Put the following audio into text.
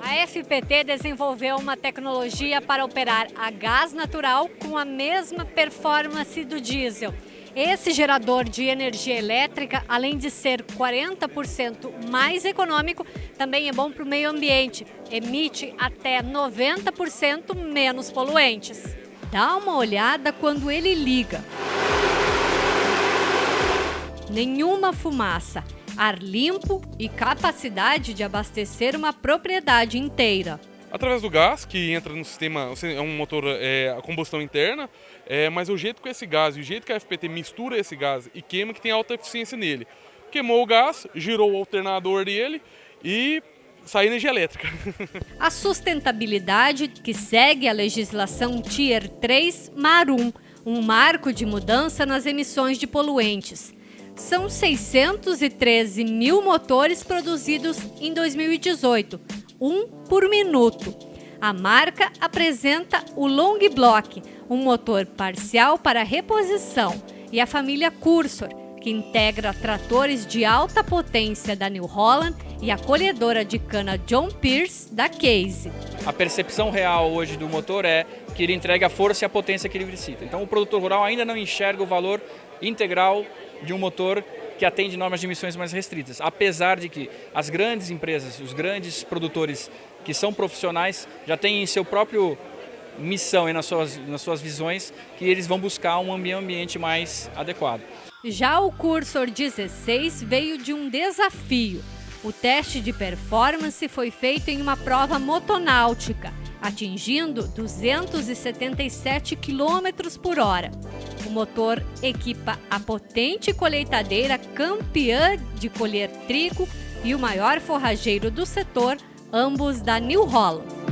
A FPT desenvolveu uma tecnologia para operar a gás natural com a mesma performance do diesel. Esse gerador de energia elétrica, além de ser 40% mais econômico, também é bom para o meio ambiente. Emite até 90% menos poluentes. Dá uma olhada quando ele liga. Nenhuma fumaça, ar limpo e capacidade de abastecer uma propriedade inteira através do gás que entra no sistema, é um motor é, a combustão interna, é, mas o jeito que esse gás e o jeito que a FPT mistura esse gás e queima que tem alta eficiência nele. Queimou o gás, girou o alternador dele e sai energia elétrica. A sustentabilidade que segue a legislação Tier 3 Marum, um marco de mudança nas emissões de poluentes. São 613 mil motores produzidos em 2018, um por minuto. A marca apresenta o Long Block, um motor parcial para reposição, e a família Cursor, que integra tratores de alta potência da New Holland e a colhedora de cana John Pierce da Case. A percepção real hoje do motor é que ele entrega a força e a potência que ele precisa. Então o produtor rural ainda não enxerga o valor integral de um motor que atende normas de emissões mais restritas, apesar de que as grandes empresas, os grandes produtores que são profissionais já têm em seu próprio missão e nas suas, nas suas visões que eles vão buscar um ambiente mais adequado. Já o Cursor 16 veio de um desafio. O teste de performance foi feito em uma prova motonáutica, atingindo 277 km por hora. O motor equipa a potente colheitadeira campeã de colher trigo e o maior forrageiro do setor, ambos da New Holland.